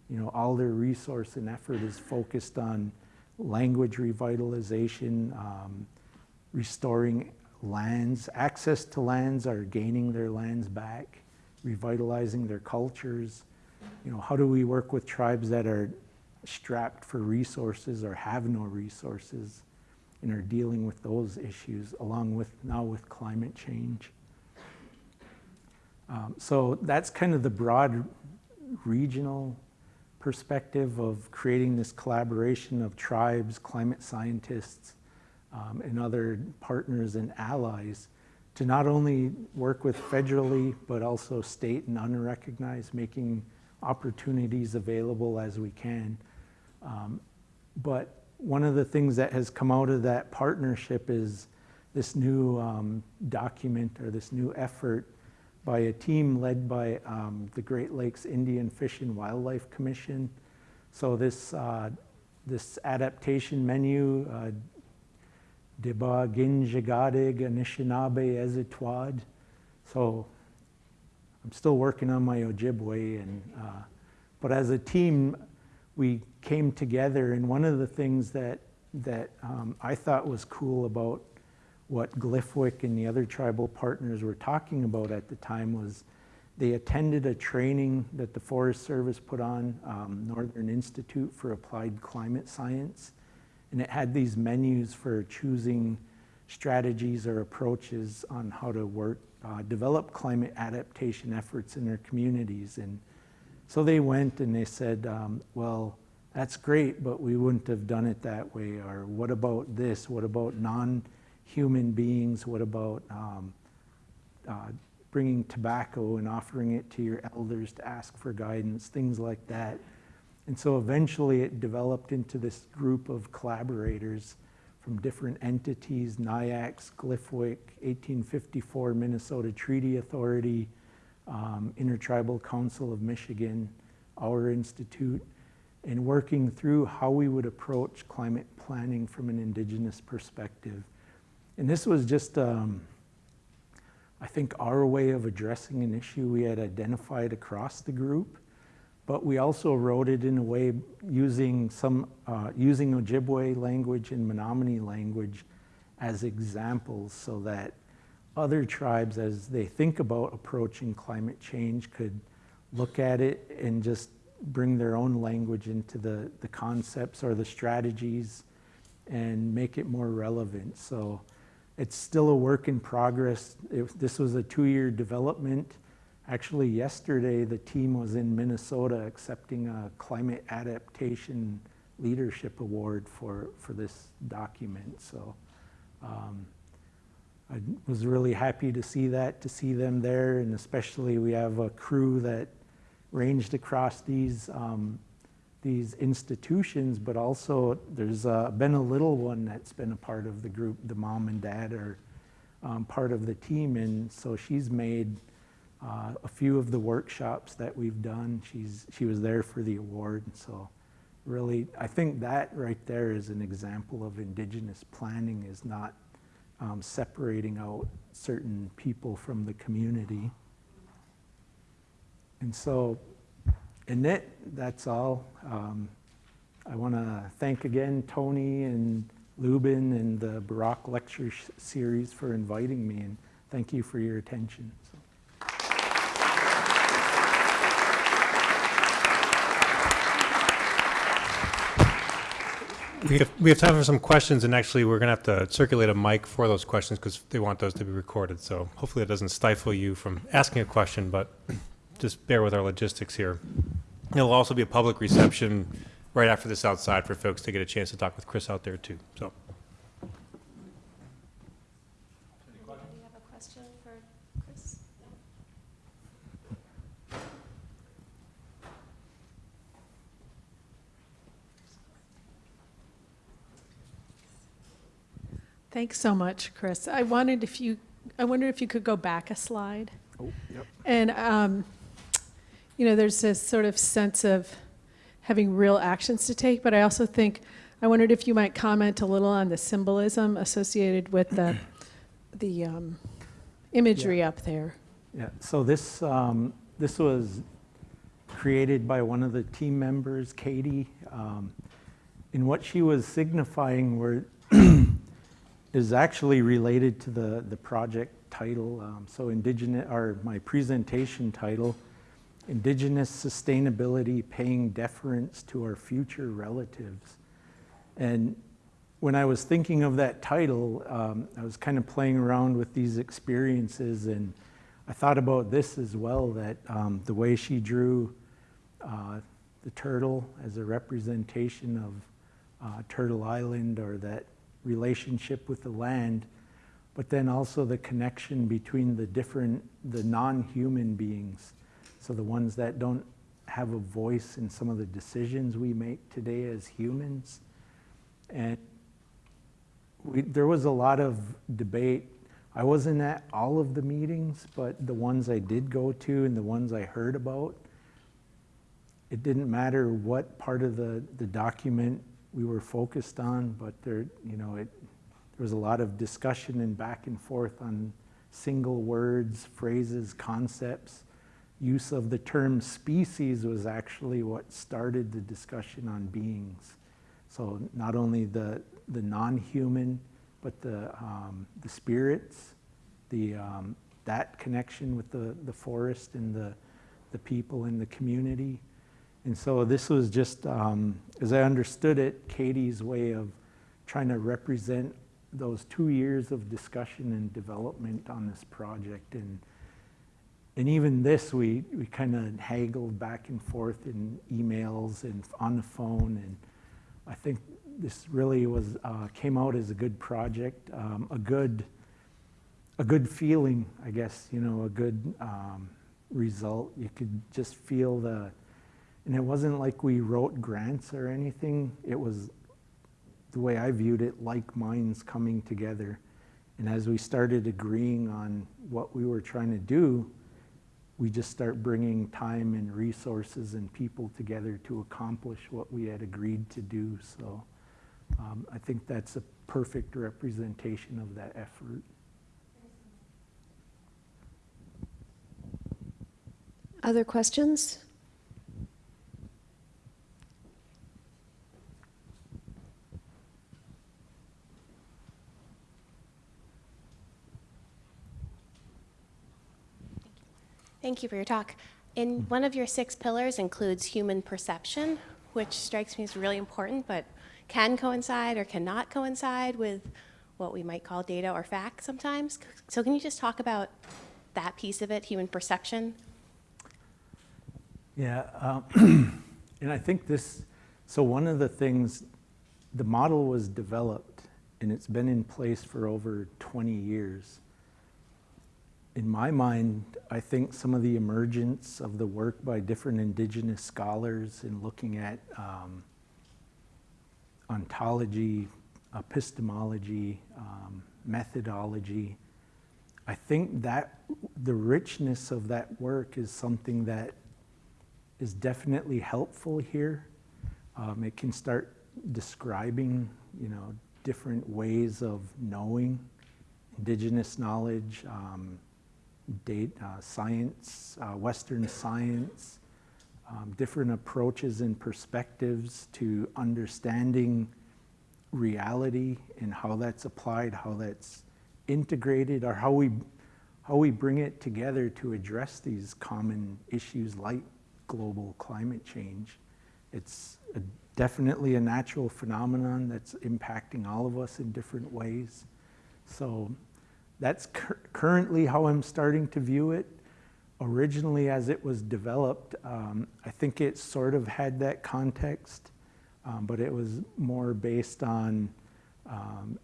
you know, all their resource and effort is focused on language revitalization, um, restoring lands, access to lands or gaining their lands back, revitalizing their cultures. You know, how do we work with tribes that are strapped for resources or have no resources? and are dealing with those issues along with now with climate change. Um, so that's kind of the broad regional perspective of creating this collaboration of tribes, climate scientists, um, and other partners and allies to not only work with federally, but also state and unrecognized, making opportunities available as we can. Um, but one of the things that has come out of that partnership is this new um, document or this new effort by a team led by um, the Great Lakes Indian Fish and Wildlife Commission. So this, uh, this adaptation menu, uh, Deba Ginjagadig Anishinaabe Ezitwad. So I'm still working on my Ojibwe, and, uh, but as a team, we came together, and one of the things that, that um, I thought was cool about what GLIFWC and the other tribal partners were talking about at the time was they attended a training that the Forest Service put on, um, Northern Institute for Applied Climate Science, and it had these menus for choosing strategies or approaches on how to work, uh, develop climate adaptation efforts in their communities. And so they went and they said, um, well, that's great, but we wouldn't have done it that way. Or what about this? What about non human beings? What about um, uh, bringing tobacco and offering it to your elders to ask for guidance, things like that. And so eventually it developed into this group of collaborators from different entities, NIACS, GLIFWC, 1854 Minnesota Treaty Authority, um, Intertribal Council of Michigan, our institute, and working through how we would approach climate planning from an indigenous perspective. And this was just, um, I think, our way of addressing an issue we had identified across the group. But we also wrote it in a way using some uh, using Ojibwe language and Menominee language as examples, so that other tribes, as they think about approaching climate change, could look at it and just bring their own language into the, the concepts or the strategies and make it more relevant. So it's still a work in progress. If this was a two-year development. Actually, yesterday, the team was in Minnesota accepting a climate adaptation leadership award for, for this document. So um, I was really happy to see that, to see them there, and especially we have a crew that ranged across these um, these institutions, but also there's uh, been a little one that's been a part of the group. The mom and dad are um, part of the team, and so she's made uh, a few of the workshops that we've done. She's she was there for the award, so really, I think that right there is an example of indigenous planning is not um, separating out certain people from the community. And so and that, that's all. Um, I want to thank again Tony and Lubin and the Burack Lecture Series for inviting me, and thank you for your attention. So. We have, we have time for some questions, and actually, we're going to have to circulate a mic for those questions because they want those to be recorded. So hopefully, it doesn't stifle you from asking a question, but just bear with our logistics here. There'll also be a public reception right after this outside for folks to get a chance to talk with Chris out there too. So, you have a question for Chris? Thanks so much, Chris. I wanted if you, I wonder if you could go back a slide. Oh, yep. And, um, you know, there's this sort of sense of having real actions to take, but I also think, I wondered if you might comment a little on the symbolism associated with the, the um, imagery up there. Yeah, so this, um, this was created by one of the team members, Katie. Um, and what she was signifying were is actually related to the, the project title. Um, so indigenous, or my presentation title, Indigenous Sustainability Paying Deference to Our Future Relatives. And when I was thinking of that title, um, I was kind of playing around with these experiences and I thought about this as well, that um, the way she drew uh, the turtle as a representation of uh, Turtle Island or that relationship with the land, but then also the connection between the different, the non-human beings. So the ones that don't have a voice in some of the decisions we make today as humans. And we, there was a lot of debate. I wasn't at all of the meetings, but the ones I did go to and the ones I heard about, it didn't matter what part of the, the document we were focused on, but there, you know, it, there was a lot of discussion and back and forth on single words, phrases, concepts. Use of the term species was actually what started the discussion on beings. So not only the, the non-human, but the, um, the spirits, the, um, that connection with the, the forest and the, the people in the community. And so this was just, um, as I understood it, Katie's way of trying to represent those two years of discussion and development on this project. And, and even this, we, we kind of haggled back and forth in emails and on the phone. And I think this really was, uh, came out as a good project, um, a good, a good feeling, I guess, you know, a good um, result. You could just feel the, and it wasn't like we wrote grants or anything. It was the way I viewed it, like minds coming together. And as we started agreeing on what we were trying to do, we just start bringing time and resources and people together to accomplish what we had agreed to do. So um, I think that's a perfect representation of that effort. Other questions? Thank you for your talk. In one of your six pillars includes human perception, which strikes me as really important, but can coincide or cannot coincide with what we might call data or fact sometimes. So can you just talk about that piece of it, human perception? Yeah, um, and I think this, so one of the things, the model was developed and it's been in place for over 20 years. In my mind, I think some of the emergence of the work by different indigenous scholars in looking at um, ontology, epistemology, um, methodology, I think that the richness of that work is something that is definitely helpful here. Um, it can start describing, you know, different ways of knowing indigenous knowledge, um, date, uh, science, uh, Western science, um, different approaches and perspectives to understanding reality and how that's applied, how that's integrated, or how we, how we bring it together to address these common issues like global climate change. It's a, definitely a natural phenomenon that's impacting all of us in different ways. So that's cur currently how I'm starting to view it. Originally, as it was developed, um, I think it sort of had that context, um, but it was more based on um,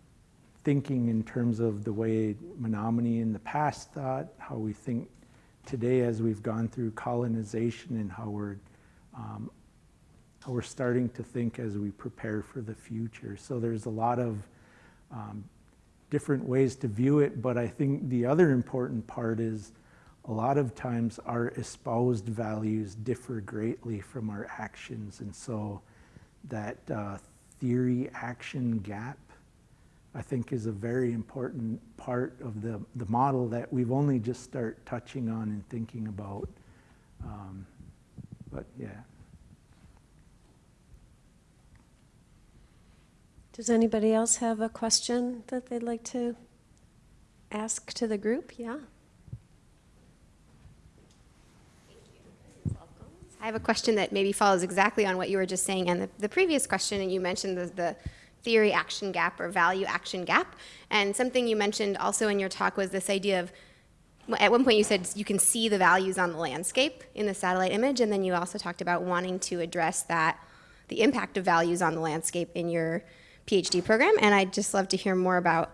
thinking in terms of the way Menominee in the past thought, how we think today as we've gone through colonization and how we're, um, how we're starting to think as we prepare for the future. So there's a lot of um, different ways to view it, but I think the other important part is a lot of times our espoused values differ greatly from our actions. And so that uh, theory action gap, I think is a very important part of the, the model that we've only just start touching on and thinking about. Um, but yeah. Does anybody else have a question that they'd like to ask to the group? Yeah? I have a question that maybe follows exactly on what you were just saying and the, the previous question, and you mentioned the, the theory action gap or value action gap. And something you mentioned also in your talk was this idea of at one point you said you can see the values on the landscape in the satellite image, and then you also talked about wanting to address that, the impact of values on the landscape in your PhD program. And I'd just love to hear more about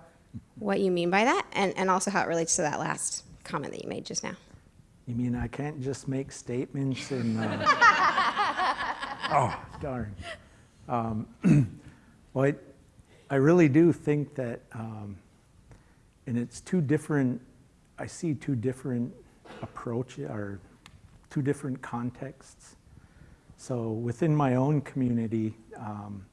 what you mean by that, and, and also how it relates to that last comment that you made just now. You mean I can't just make statements and, uh, oh, darn. Um, Well, I, I really do think that, um, and it's two different, I see two different approaches, or two different contexts. So within my own community, um,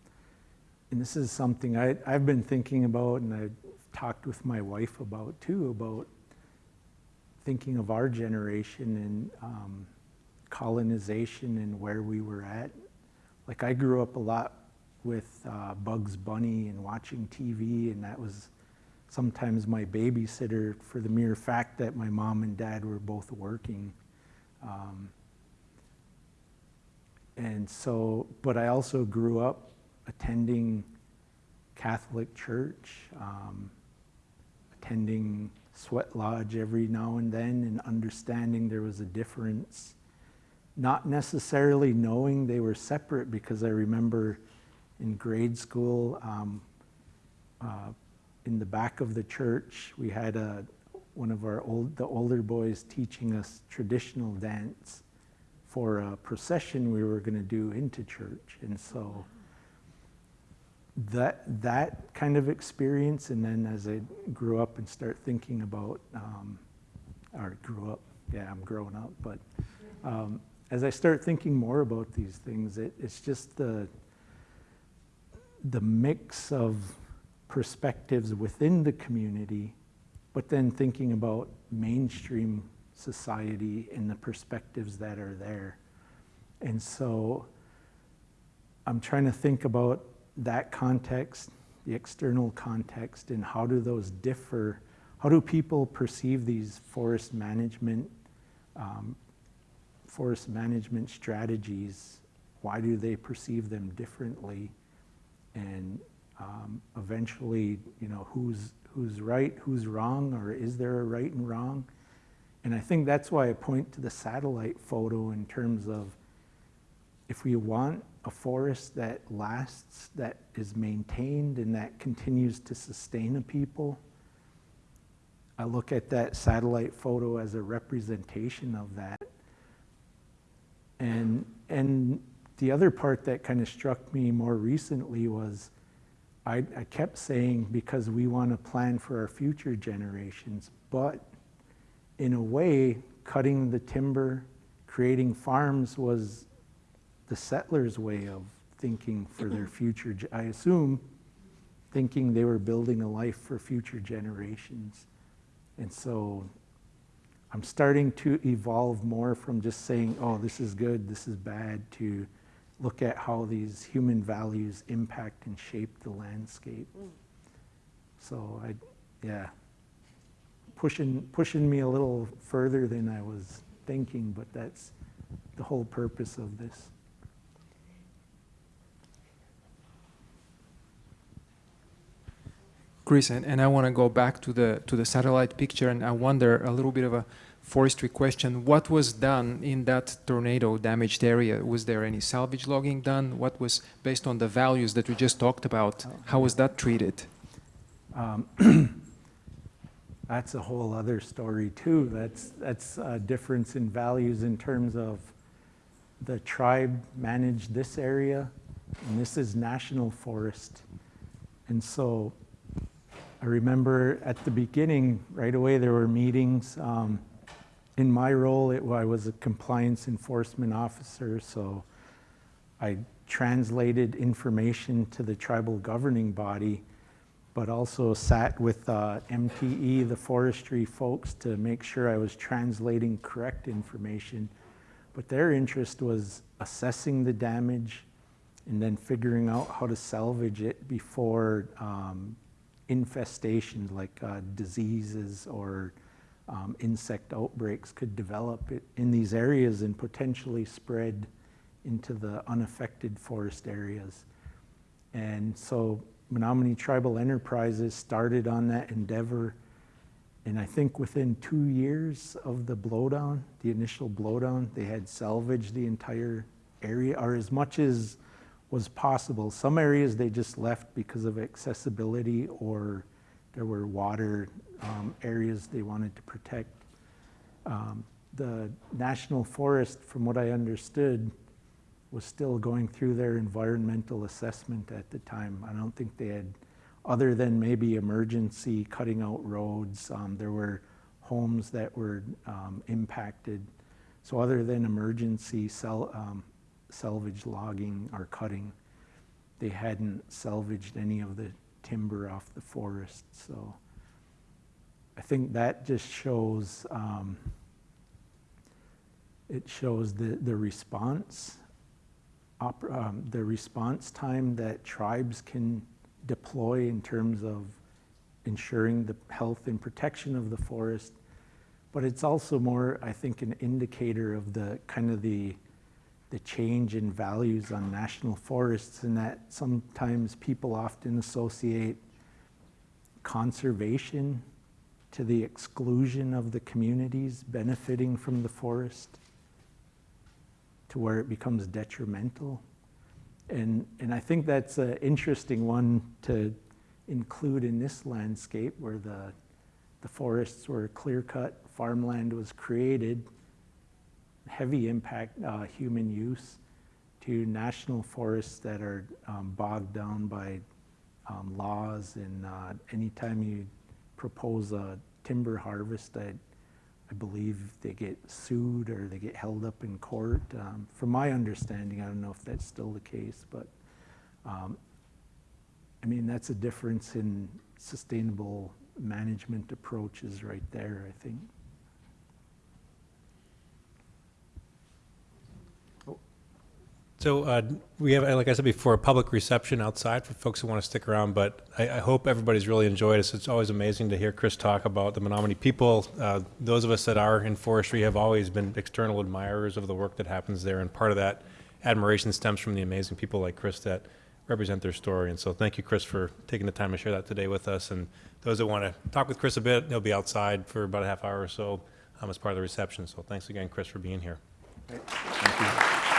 and this is something I, I've been thinking about and I've talked with my wife about too, about thinking of our generation and um, colonization and where we were at. Like I grew up a lot with uh, Bugs Bunny and watching TV, and that was sometimes my babysitter for the mere fact that my mom and dad were both working. Um, and so, but I also grew up attending Catholic church, um, attending sweat lodge every now and then and understanding there was a difference. Not necessarily knowing they were separate because I remember in grade school, um, uh, in the back of the church, we had a, one of our old, the older boys teaching us traditional dance for a procession we were going to do into church. And so that that kind of experience, and then as I grew up and start thinking about, um, or grew up, yeah, I'm growing up, but um, as I start thinking more about these things, it, it's just the the mix of perspectives within the community, but then thinking about mainstream society and the perspectives that are there. And so I'm trying to think about that context, the external context, and how do those differ? How do people perceive these forest management, um, forest management strategies? Why do they perceive them differently? And um, eventually, you know, who's who's right, who's wrong, or is there a right and wrong? And I think that's why I point to the satellite photo in terms of if we want a forest that lasts, that is maintained, and that continues to sustain a people, I look at that satellite photo as a representation of that. And, and the other part that kind of struck me more recently was I, I kept saying because we want to plan for our future generations, but in a way, cutting the timber, creating farms was the settlers' way of thinking for their future. I assume thinking they were building a life for future generations. And so I'm starting to evolve more from just saying, oh, this is good, this is bad, to look at how these human values impact and shape the landscape. Mm. So I, yeah, pushing, pushing me a little further than I was thinking, but that's the whole purpose of this. Chris, and, and I want to go back to the to the satellite picture, and I wonder a little bit of a forestry question. What was done in that tornado damaged area? Was there any salvage logging done? What was based on the values that we just talked about? How was that treated? Um, that's a whole other story too. That's that's a difference in values in terms of the tribe managed this area, and this is national forest, and so I remember at the beginning, right away, there were meetings. Um, in my role, it, I was a compliance enforcement officer, so I translated information to the tribal governing body, but also sat with uh, MTE, the forestry folks, to make sure I was translating correct information. But their interest was assessing the damage and then figuring out how to salvage it before um, infestations like uh, diseases or um, insect outbreaks could develop in these areas and potentially spread into the unaffected forest areas. And so Menominee Tribal Enterprises started on that endeavor and I think within two years of the blowdown, the initial blowdown, they had salvaged the entire area, or as much as was possible. Some areas they just left because of accessibility, or there were water um, areas they wanted to protect. Um, The National Forest, from what I understood, was still going through their environmental assessment at the time. I don't think they had, other than maybe emergency cutting out roads, um, there were homes that were um, impacted. So other than emergency sel- um, salvage logging or cutting, they hadn't salvaged any of the timber off the forest. So I think that just shows, um, it shows the, the response, um, the response time that tribes can deploy in terms of ensuring the health and protection of the forest. But it's also more, I think, an indicator of the kind of the, the change in values on national forests and that sometimes people often associate conservation to the exclusion of the communities benefiting from the forest to where it becomes detrimental. And, and I think that's an interesting one to include in this landscape where the, the forests were clear-cut, farmland was created, heavy impact uh, human use, to national forests that are um, bogged down by um, laws and uh, anytime you propose a timber harvest, I, I believe they get sued or they get held up in court. Um, From my understanding, I don't know if that's still the case, but um, I mean, that's a difference in sustainable management approaches right there, I think. So uh, we have, like I said before, a public reception outside for folks who want to stick around, but I, I hope everybody's really enjoyed us. It's always amazing to hear Chris talk about the Menominee people. Uh, Those of us that are in forestry have always been external admirers of the work that happens there, and part of that admiration stems from the amazing people like Chris that represent their story. And so thank you, Chris, for taking the time to share that today with us. And those that want to talk with Chris a bit, he'll be outside for about a half hour or so um, as part of the reception. So thanks again, Chris, for being here. Thank you.